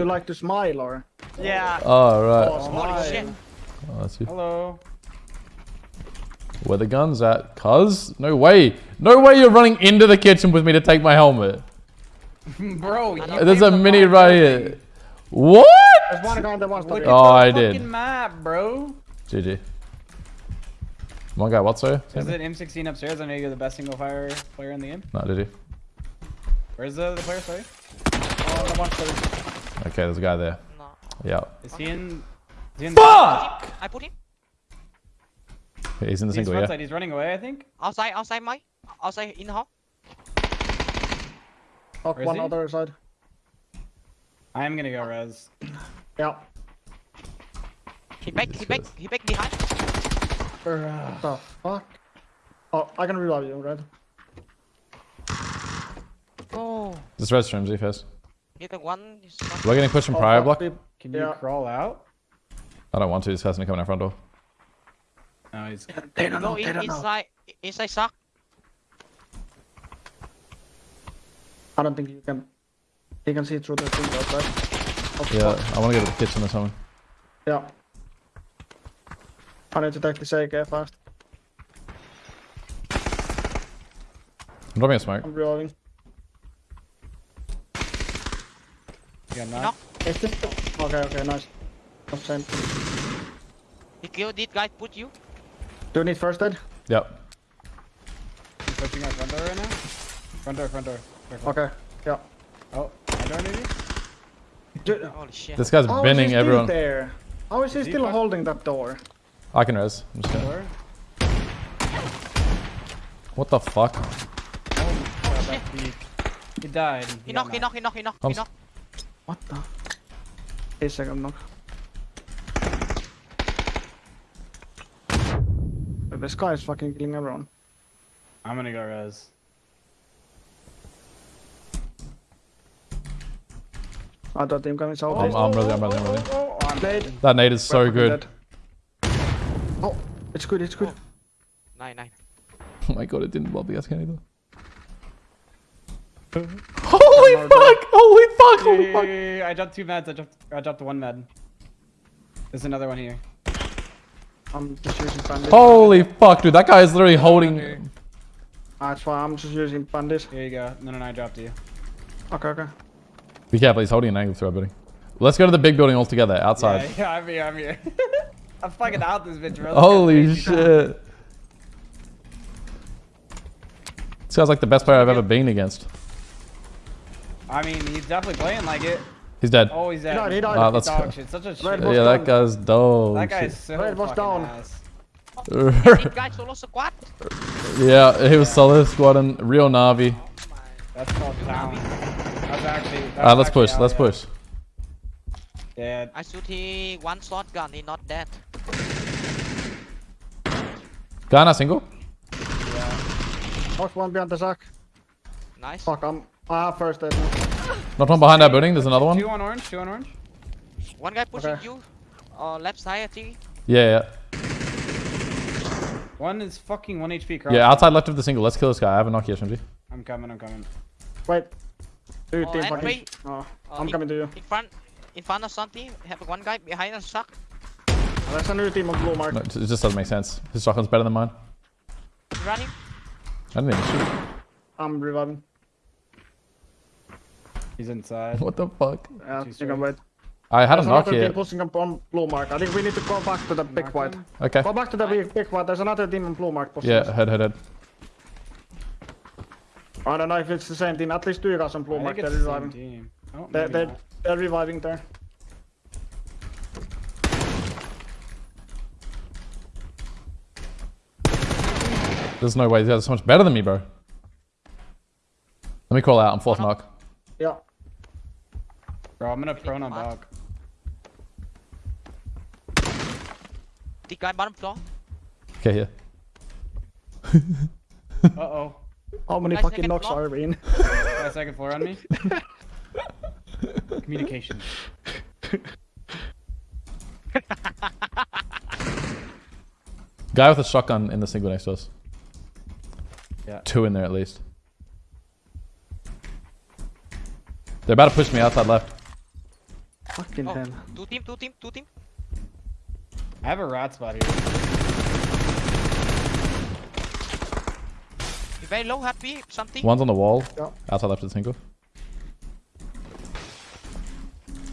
you like to smile or? Yeah. Oh, Oh. Holy shit. Oh, that's you. Hello. Where the gun's at? Cuz? No way. No way you're running into the kitchen with me to take my helmet. Bro, you uh, There's a the mini wrong right here. What? There's one guy on the one Look at Oh, the I fucking did. map, bro. GG. One guy, what, sir? Is it M16 upstairs? I know you're the best single fire player in the game. No, did he? Where's the, the player, sorry? Oh, the one story. Okay, there's a guy there. No. Yeah. Is he in... Is he in Fuck! I put him He's in the He's single, front yeah. side. He's running away, I think. outside, outside my, outside in the hall. Where is one he? other side. I am gonna go res. Yeah. He back, he back, he back behind. What the fuck? Oh, I can revive you, Red. Oh, Just red streams, first. Hit the one. is not- We're getting pushed from Oh, prior block. Can you Yeah. crawl out? I don't want to. This hasn't come in our front door. No, he's... They don't know. No, They in, don't know. inside, inside sock. I don't think you can. You can see through the thing outside. Oh, Yeah, fuck. I want to go to the kitchen or something. Yeah. I need to take this AK fast. I'm dropping a smoke. I'm reloading. You got Knock. knocked? Is Okay, okay, nice. Not same. He killed this guy. Put you. Do you need first aid? Yep. He's pushing our front door right now. Front door, front door. Careful. Okay. Yeah. Oh, my door maybe? Do, Holy shit. This guy's how is he binning still everyone. there? How is he Is still fuck- holding that door? I can res. I'm just gonna... Door? What the fuck? Oh, God. He died. He got knock, he knock, he knock, he knock, he Comes. Knock. What the? Eight second knock. This guy is fucking killing everyone. I'm gonna go res. I thought team coming south. I'm, I'm really, I'm really, I'm really. Oh, oh, oh, oh I'm That nade is so good. dead. Oh, it's good, it's good. Nine, nine. Oh my god, it didn't blow the gas can either. Holy Another fuck! Holy fuck! Holy yeah, fuck! yeah, yeah, I dropped two meds. I dropped, I dropped one med. There's another one here. I'm just using bandits. Holy fuck, dude! That guy is literally holding. That's why I'm just using bandits. Here you go. No, no, no, I dropped you. Okay, okay. Be careful, he's holding an angle through our building. Let's go to the big building all together, outside. Yeah, yeah, I'm here, I'm here. I'm fucking out this bitch, bro. Holy Crazy. shit! This guy's like the best player I've ever been against. I mean, he's definitely playing like it. He's dead. Oh, he's dead. died, he died. Ah, let's Dog go. shit. Such a shit. Red That was Yeah, that guy's dog. guy is shit. so Red was fucking down. ass. Guy solo squad. yeah, he was solid squad and real Navi. That's called town. That's actually. That's Ah, let's push, let's yeah. push. Yeah. I shoot he one shotgun. He not dead. Guy not single? Yeah. Knocked one behind the sack. Nice. Fuck, I'm. I have first aid. Not one behind our building, there's another one. Two on orange. Two on orange. One guy pushing Okay. you. Uh, left side, I think. Yeah, One is fucking one HP. yeah. Yeah, outside left of the single. Let's kill this guy. I have a knock here, SMG. I'm coming. I'm coming. Wait. Dude, Oh, team fucking. wait. Oh, Uh, I'm in- coming to you. In front, in front of something. Have one guy behind us suck. There's a new team on blue mark. No, it just doesn't make sense. His shotgun's better than mine. Running. I didn't even shoot. I'm reviving. He's inside. What the fuck? Yeah, Too you straight. can wait. I had a There's knock another here. team pushing up on blue mark. I think we need to go back to the big white. Okay. Go back to the big, big white. There's another team on blue mark pushing Yeah, head, head, head. I don't know if it's the same team. At least two guys on blue I mark. They're the same reviving. team. Oh, They're, they're, they're reviving there. There's no way. These guys are so much better than me, bro. Let me call out. I'm fourth uh-huh. knock. Yeah. Bro, I'm gonna prone on dog. The guy bottom floor. Okay, here. Uh oh. How many Guys, fucking knocks block. are we in? Got second floor on me. Communication. Guy with a shotgun in the single next to us. Yeah. Two in there at least. They're about to push me outside left. Fucking Oh, hell. two team, two team, two team. I have a rat spot here. You very low, happy, something. One's on the wall. Yeah. Outside left of the single.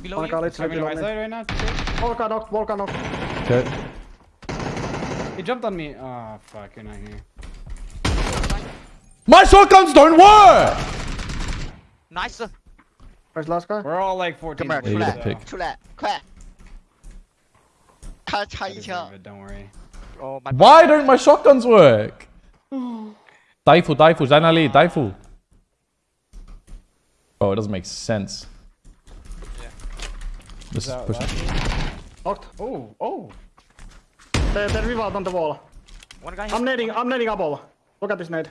Below One you. guy literally Coming to my below me. side right now. Chick. Volkan knocked, Volkan knocked. Okay. He jumped on me. Oh fuck, you're not here. My shotguns don't work! Nice. Where's the last guy? We're all like 14. Come here, Yeah, you come get a here. pick. 出来，快！他插 I 一 deserve 枪， it, don't worry. Oh my. Why don't my shotguns work? Daifu, Daifu, Zainali, Daifu. Oh, it doesn't make sense. Yeah. Just That push it. left. Knocked. Oh, oh. They, they revived on the wall. One guy. I'm nading, I'm nading above. Look at this nade.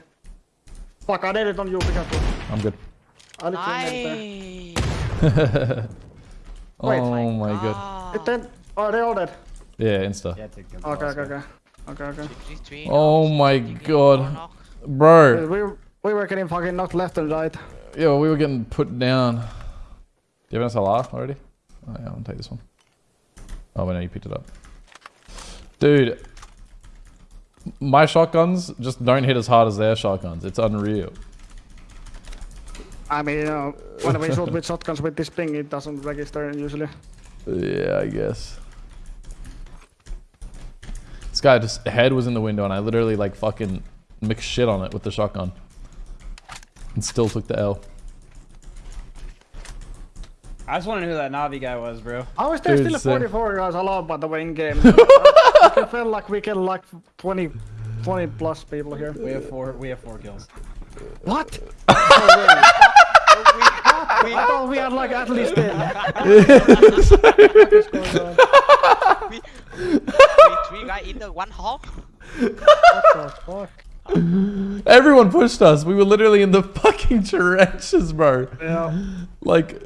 Fuck, I naded on you, be careful. I'm good. I literally naded there. Nice. Wait. oh my god. Ah. It then, oh, they all dead. Yeah, insta. Yeah, take them. Okay, okay, okay. Okay, okay. Three, three, Oh my God. Bro. We, we were getting fucking knocked left and right. Yo, we were getting put down. Do you have an SLR already? Oh yeah, I'll take this one. Oh, wait, no, you picked it up. Dude. My shotguns just don't hit as hard as their shotguns. It's unreal. I mean, uh, when we shoot with shotguns with this ping, it doesn't register usually. Yeah, I guess. This guy just head was in the window and I literally like fucking mixed shit on it with the shotgun. And still took the L. I just want to know who that Navi guy was, bro. How is there Dude, still so- 44 guys allowed by the way in game? I feel like we can like 20, 20 plus people here. We have four. We have four kills. What? I thought we had like at least 10. What is going on? We, we three guy in the one hall. What the fuck? Everyone pushed us. We were literally in the fucking trenches, bro. Yeah. Like,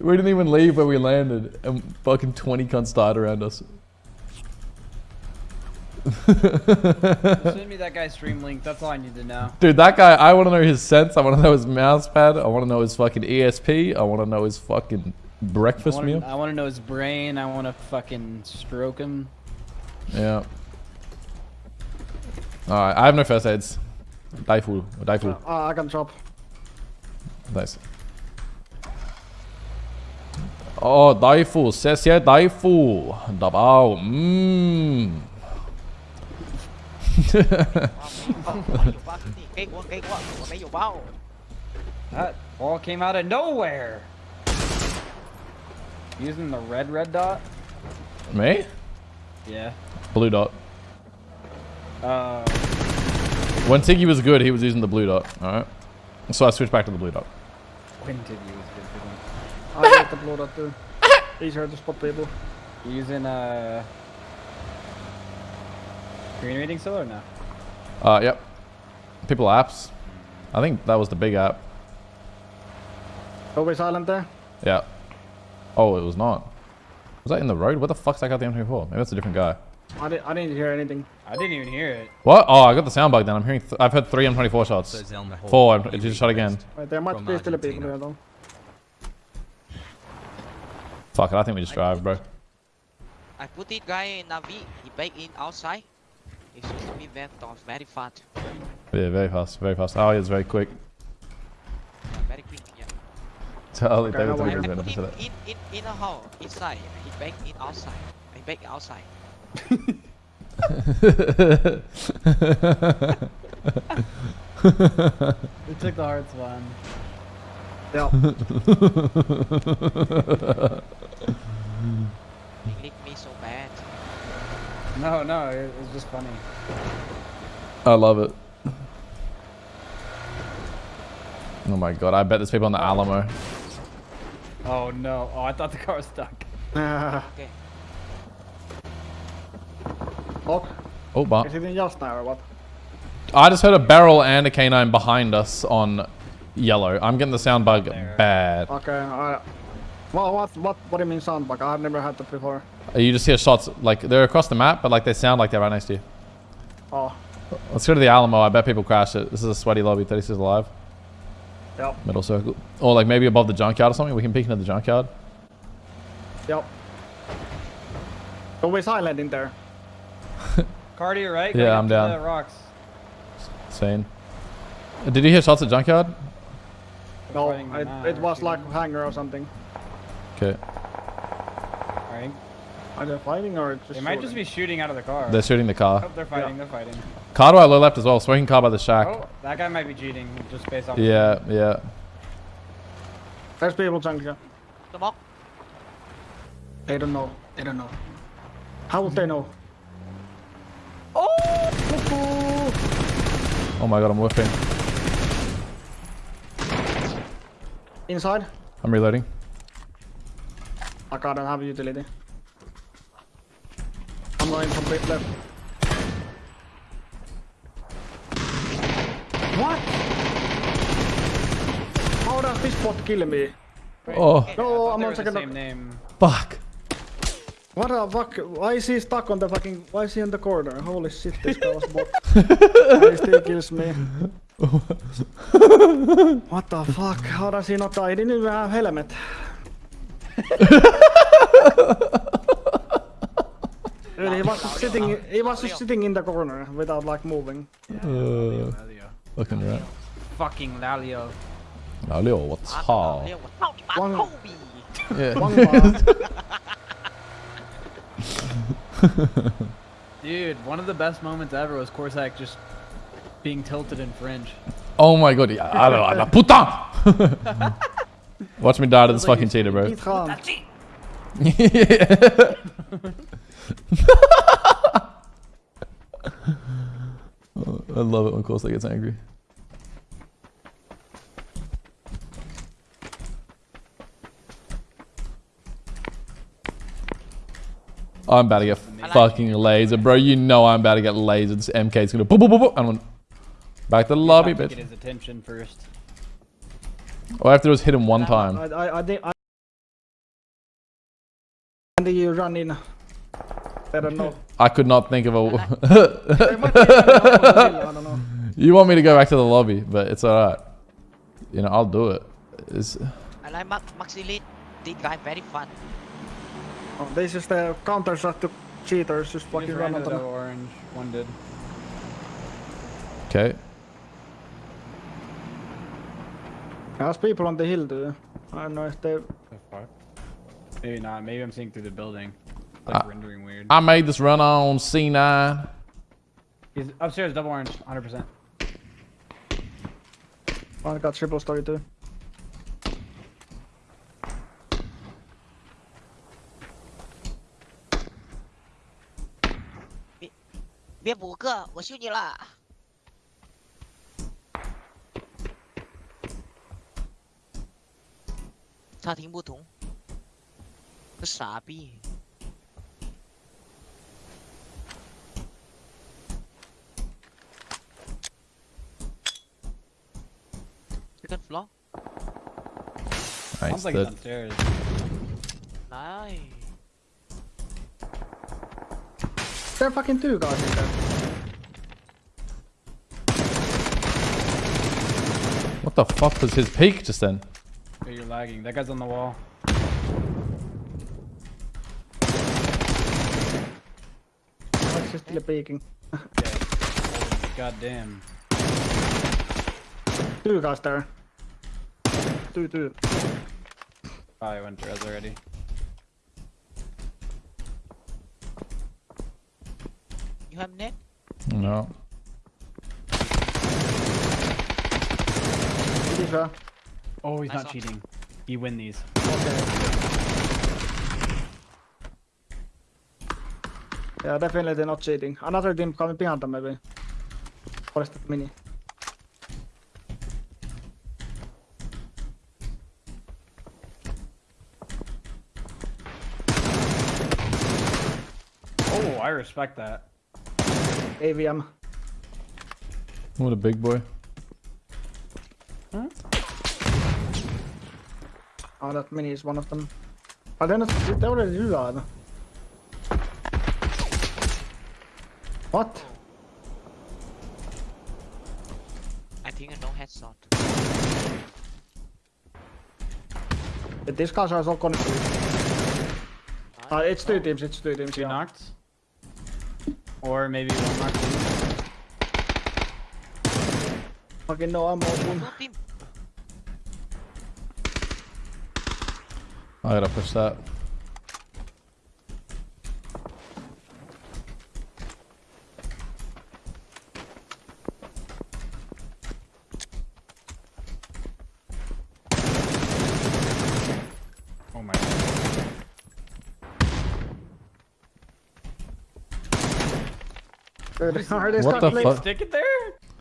we didn't even leave where we landed, and fucking 20 cunts died around us. Send me that guy's stream link. That's all I need to know. Dude, that guy, I want to know his sense. I want to know his mouse pad. I want to know his fucking ESP. I want to know his fucking breakfast meal. wanna, I want to know his brain. I want to fucking stroke him. Yeah. Alright, I have no first aids. Daifu. Daifu. Uh, I can drop. Nice. Oh, Daifu. 谢谢 Daifu. Dabao. Mmm. That ball came out of nowhere. Using the red red dot. Me? Yeah. Blue dot. Uh, When Tiggy was good, he was using the blue dot. Alright. So I switched back to the blue dot. when you use good? I like the blue dot too. Easier to spot people. Using uh green rating still or no? Uh, yep. People apps. I think that was the big app. Always we silent there? Yeah. Oh, it was not. Was that in the road? What the fuck's that got the M24? Maybe that's a different guy. I, di I didn't hear anything. I didn't even hear it. What? Oh, I got the sound bug then. I'm hearing. Th I've heard three M24 shots. Four. I'm- It just shot again. Wait, there might be still a people Argentina. here though. Fuck it. I think we just drive, bro. I put this guy in a V. He back in outside. He should be very fast, very fast, Yeah, very fast. Very fast. Oh, he's very quick. very quick. Yeah. Charlie, Okay, David now told what me I to put do him that. in in in a hole inside. He back in outside. He back outside. We took the hearts one. Yeah. He licked me so bad. No, no, it was just funny. I love it. Oh my god, I bet there's people on the Alamo. Oh no. Oh, I thought the car was stuck. Okay. Lock. Oh, but Is it in just now or what? I just heard a barrel and a canine behind us on yellow. I'm getting the sound bug There. bad. Okay, I... Well, what, what, what do you mean sound bug? I've never had that before. You just hear shots, like, they're across the map, but like they sound like they're right next to you. Oh, Let's go to the Alamo. I bet people crash it. This is a sweaty lobby. 36 alive. yeah. Middle circle. Or like maybe above the junkyard or something. We can peek into the junkyard. Yep. Always silent in there. Car to your right. Yeah, I'm down. The rocks. Sane. Uh, Did you hear shots at junkyard? No, it, it was like shooting. hangar or something. Okay. Alright. Are they fighting or just They might just be shooting out of the car. They're shooting the car. Oh, they're fighting. They're fighting. Car to our low left as well. Smoking car by the shack. Oh, that guy might be cheating just based off. Yeah, yeah. There's people junkyard. Smoke. They don't know. They don't know. How would they know? Oh my god, I'm whiffing. Inside? I'm reloading. I gotta have utility. I'm going from bit left. What? How does this bot kill me? Oh, No, I'm on second. same name. fuck. What the fuck? Why is he stuck on the fucking? Why is he in the corner? Holy shit, this guy was bot. He still kills me. what the fuck? How does he not die? He didn't even have helmet. Dude, he was just sitting. He was just sitting in the corner without like moving. Uh, fucking rat. Fucking Lalio. 老六，我操！ Liêu, 我操你妈 One- Kobe Yeah. One bar. Dude, one of the best moments ever was Corsac just being tilted in fringe. Oh my god, yeah, I don't know, puta! Watch me die to this fucking cheater, bro. Eat Khan. I love it when Corsair gets angry. I'm about to get fucking laser, bro. You know I'm about to get lasered. This MK's gonna boop, boop, boop, boop, and I'm back to the lobby, Have to Get his attention first. All I have to do is hit him one time. I, I, I think. I, and then you run in. I don't know. I could not think of a. might be a- I don't know. you want me to go back to the lobby, but it's alright. You know, I'll do it. It's, I like Max Maxi This guy very fun Oh, this is the counter shot to cheaters. Just He fucking just run on the orange. One did. okay. There's people on the hill too. I don't know if they. The fuck? Maybe not. Maybe I'm seeing through the building. It's like Uh, rendering weird. I made this run on C9. He's upstairs, double orange, 100%. I got triple story too. Biết biết五个我修你了 差听不懂个傻逼 Second floor Nice. Sounds like he's that- downstairs. Nice There are fucking two guys in there. What the fuck was his peak just then? Hey, you're lagging. That guy's on the wall. Oh, like just still peeking. God damn. Two guys there. Two, two. Oh, I went res already. You have net? No. These uh, are. Oh, he's Nice not one. cheating. He win these. Yeah, definitely they're not cheating. Another team coming behind them maybe. Forest mini. Oh, I respect that. AWM. What a big boy. Hmm? Oh, that mini is one of them. But then it's, they already do that. What? I think I no headshot. This guys are so confused. Uh, it's two teams, it's two teams, Two yeah. knocked. Or maybe one knocked. Fucking no ammo. boom. Two team. I gotta push that. Oh my god. Are these What the playing, fuck? Stick it there?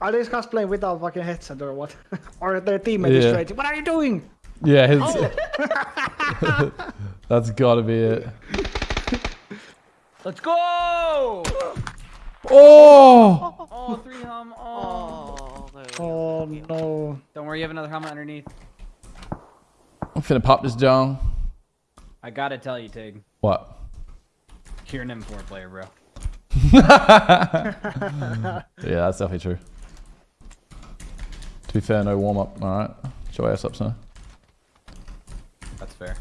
are these guys playing without fucking headset or what? or their teammate is Yeah. straight. What are you doing? Yeah, his. Oh. That's gotta be it. Let's go! Oh! Oh, three hum. Oh. Oh. Oh no. Don't worry, you have another helmet underneath. I'm finna pop this down. I gotta tell you, Tig. What? You're an M4 player, bro. Yeah, that's definitely true. To be fair, no warm up. Alright. Show your ass up, son. That's fair.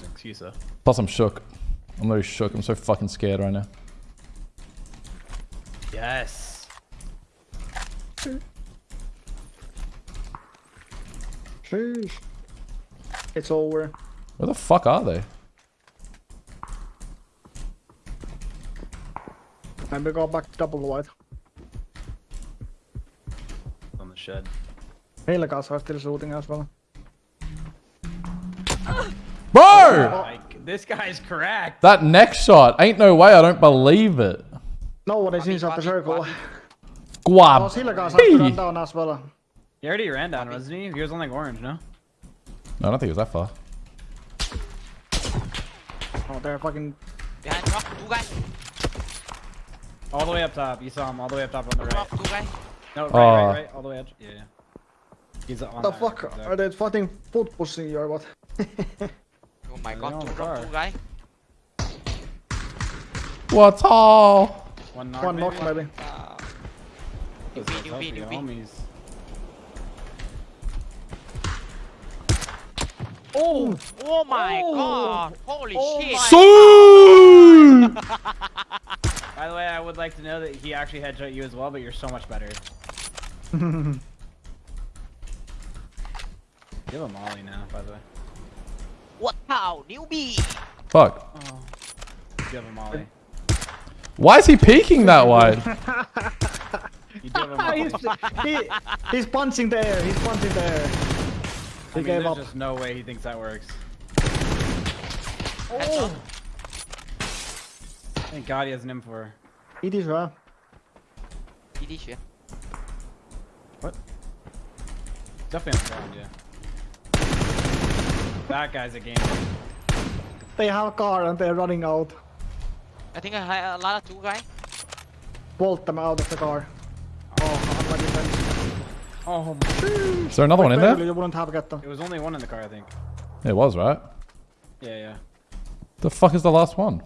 No, an excuse, though. Plus, I'm shook. I'm literally shook. I'm so fucking scared right now. Yes. Sheesh. It's over. Where the fuck are they? Maybe go back to double white. On the shed. Helikas are still shooting as well. Bro! Like, this guy's correct. That next shot. Ain't no way. I don't believe it. No one is inside the circle. Bobby. Guap. Oh, Helikas have to run down as well. He already ran down, wasn't he? He was on like orange, no? No, I don't think it was that far. Oh, they're fucking. Behind rock, two guys. All the way up top. You saw him all the way up top on the right. Rock, two guys. No, right, Oh. right, right. All the way up. Yeah, yeah. He's on the fuck? right there. Are they fighting foot pushing you or what? Oh my god, two the two guys. What's all? One knock, One maybe? knock maybe. Uh, Those Newbie, guys help newbie, you, newbie. Oh! oh my Oh. god, holy Oh shit. my- Soon! By the way, I would like to know that he actually headshot you as well, but you're so much better. Give him a molly now, by the way. What how, newbie? Fuck. Oh. You have a molly. Why is he peeking that wide? You do have a molly. he's, he, he's punching the air. He's punching the air. I He mean, gave there's up. just no way he thinks that works. Oh. Thank God he has an M4. It is well. It is, yeah. What? Definitely on the ground, yeah. That guy's a gamer. They have a car and they're running out. I think I had a lot of two guys. Bolt them out of the car. Oh, unlucky them. Oh, my. Is there another one in Barely, there? You wouldn't have get them. It was only one in the car, I think. It was, right? Yeah, yeah. The fuck is the last one?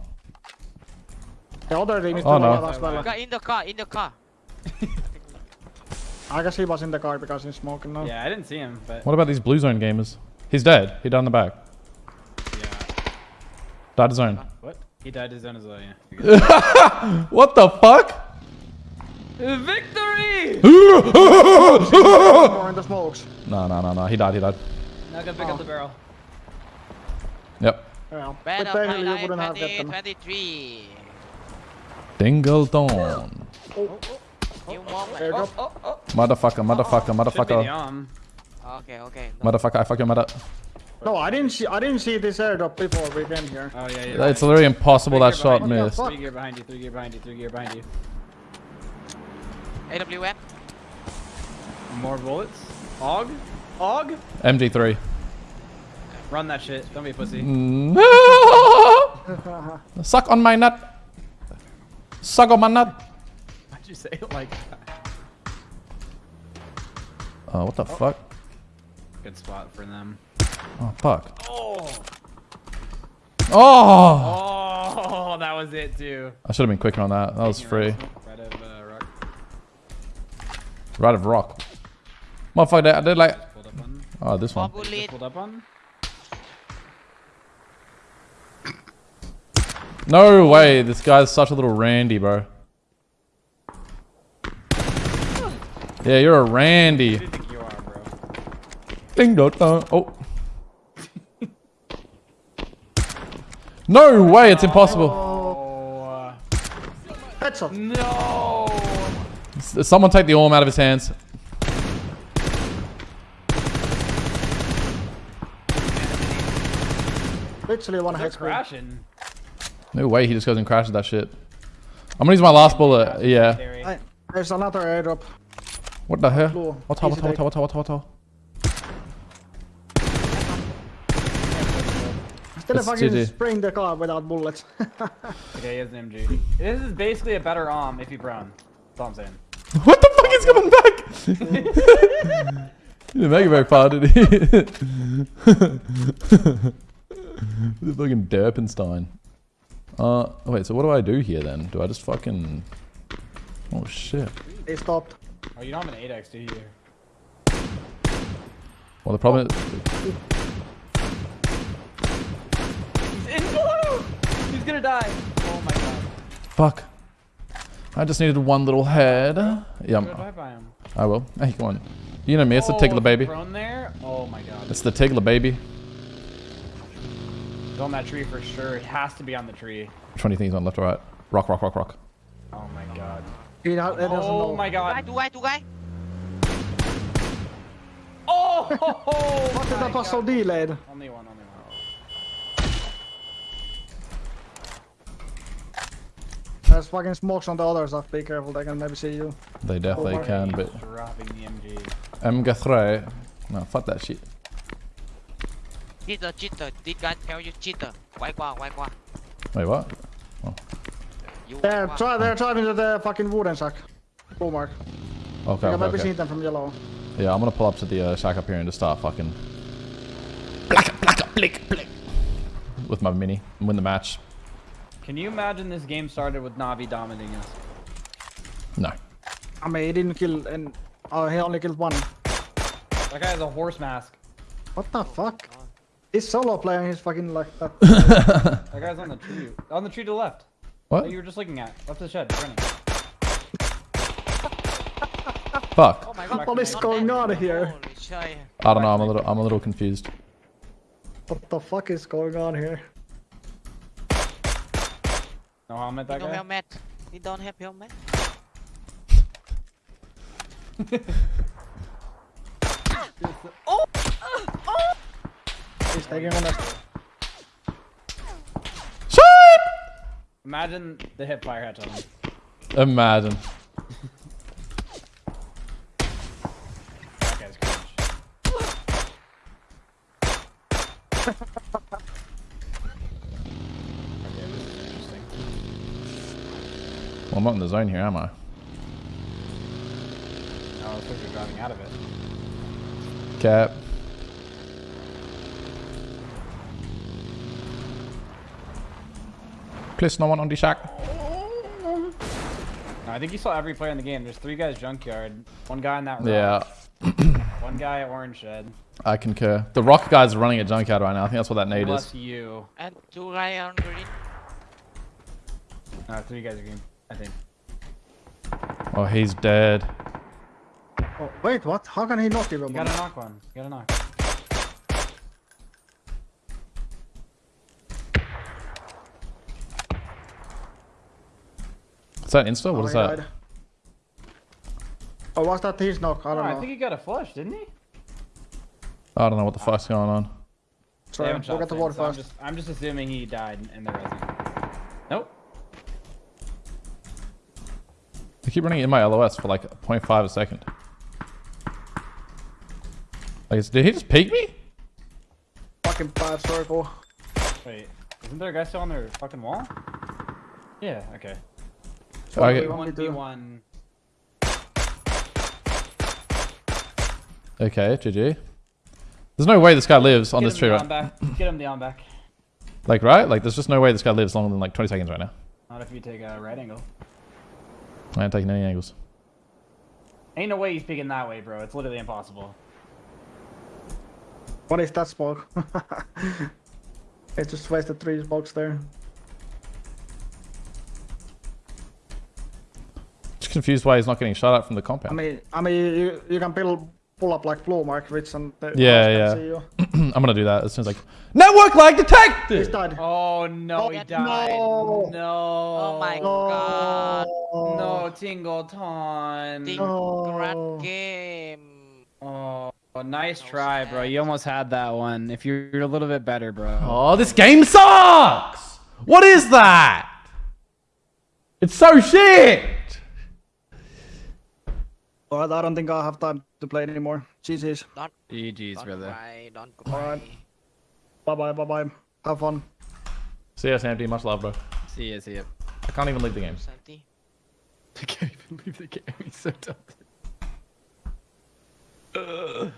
The other team is Oh, doing no. that as well. In the car, in the car. I guess he was in the car because he's smoking now. Yeah, I didn't see him, but What about these blue zone gamers? He's dead. He died in the back. yeah. Died his zone. What? He died his own as well, yeah. What the fuck? Victory! More in the smokes. No, no, no, no. He died. He died. Now go pick up the barrel. Oh. Yep. Yeah. With Battle Barely, oh, oh, you Line wouldn't have get them. Dingleton. New moment. Airdrop. Oh, oh. Motherfucker, motherfucker, Should be the motherfucker. arm. Okay, okay. No. Motherfucker, I fucking mother. No, I didn't see. I didn't see this airdrop before we came here. Oh, yeah, yeah. It's literally impossible that Three gear shot missed. Three gear behind you, three gear behind you, three gear behind you. AWM. More bullets. Og? Og? MG3. Run that shit. Don't be a pussy. No! Suck on my nut. Suck on my nut. Why'd you say it like that? Oh, what the fuck? Good spot for them. Oh, fuck. Oh! Oh! Oh, that was it too. I should have been quicker on that. That was free. Right of uh, rock. Right of rock. Motherfucker, I did like. Pulled up on. Oh, this one. Pulled up on. No way. This guy's such a little randy, bro. Yeah, you're a randy. Who do you think you are, bro? Ding dong dong. Oh. No way, it's impossible. Oh, Headshot. no! Someone take the arm out of his hands. Literally one They're HP. crashing. No way, he just goes and crashes that shit. I'm gonna use my last bullet. Yeah. Scary. There's another airdrop. What the hell? Blue. What what Easy what take. what what what what Still It's fucking GG. spraying the car without bullets. Okay, he has an MG. This is basically a better arm if you brown. That's all I'm saying. What the fuck is coming back? he didn't make it very far, did he? the fucking Derpenstein. Uh, wait, so what do I do here then? Do I just fucking... Oh shit. they stopped. Oh, you don't have an 8x, do you? Well, the problem is... He's! He's gonna die! Oh my god. Fuck. I just needed one little head. Yeah, Go I'm- him. I will. Hey, come on. You know me, it's the oh, Tiggler baby. There? Oh my god. It's the Tiggler baby. It's on that tree for sure. It has to be on the tree. Which one do you think is on left or right? Rock, rock, rock, rock. Oh my god. He, ha- he doesn't Oh know. my Two guy, god. two guy, two guy. Oh! What did my that was so God. delayed? Only one, only one. There's fucking smokes on the other side. Be careful, they can maybe see you. They definitely my can, He's but... Dropping the MG. M3. No, fuck that shit. Cheater, cheater. This guy tell you cheater. Why qua, why qua. Wait, what? You They're, quay try, they're driving to the fucking wooden shack. Blue mark. Okay, You can okay, maybe see okay. them from yellow. Yeah, I'm gonna pull up to the uh, shack up here and just start fucking... Blacka, blacka, blick, blick. With my mini. and Win the match. Can you imagine this game started with Navi dominating us? No. I mean, he didn't kill, and oh, he only killed one. That guy has a horse mask. What the fuck? He's solo playing. He's fucking like that. That guy's on the tree. On the tree to the left. What? That you were just looking at. Left the shed. he's running. Fuck. Oh my god. What is going on here? I don't know, I'm a little, I'm a little confused. What the fuck is going on here? No helmet, that No guy? helmet. He don't have helmet. oh! Oh! He's taking on us. Shit! Imagine the hip fire hatch on him. Imagine. That guy's cringe. okay, this is interesting. Well, I'm not in the zone here, am I? No, it's because you're driving out of it. Cap. Please, no one on the shack. No, I think you saw every player in the game. There's three guys junkyard, one guy in that rock, Yeah, one guy at orange shed, I concur. The rock guy's running a junkyard right now. I think that's what that nade plus is. you. And two guy on green. No, three guys are green, I think. Oh, he's dead. Oh, wait, what? How can he not give a You bomb? gotta knock one. You gotta knock. Is that insta? What Oh, is that? died. Oh, was that his knock? I Oh, don't I know. think he got a flush, didn't he? I don't know what the fuck's going on. Sorry, haven't we'll get the things, water so I'm just, I'm just assuming he died in the resin. Nope. I keep running in my LOS for like 0.5 a second. Like, did he just peek me? Fucking bad circle. Wait, isn't there a guy still on their fucking wall? Yeah, okay. I get- we want me to- 1v1. Okay, GG. There's no way this guy lives on Get this tree, right? back. Get him the on back. Like, right? Like, there's just no way this guy lives longer than like 20 seconds right now. Not if you take a right angle. I ain't taking any angles. Ain't no way he's picking that way, bro. It's literally impossible. What is that smoke? It's just wasted three smokes there. Just confused why he's not getting shot at from the compound. I mean, I mean, you, you can pull pull up like floor, mark rich and yeah, yeah. I'm gonna do that as soon as like. Network lag detected. He's dead. Oh no, oh, he died. No. no. Oh my god. Oh. god. No, Tingleton. Ding Oh. game. Oh, nice So try, bro. You almost had that one. If you're a little bit better, bro. Oh, this game sucks. What is that? It's so shit. Alright, I don't think I'll have time to play anymore. GG's. Don't, GG's, don't brother. cry, don't cry. Bye bye, bye bye. Have fun. See ya, Sandy. Much love, bro. See ya, see ya. I can't even leave the game. Santi. I can't even leave the game. He's so dumb.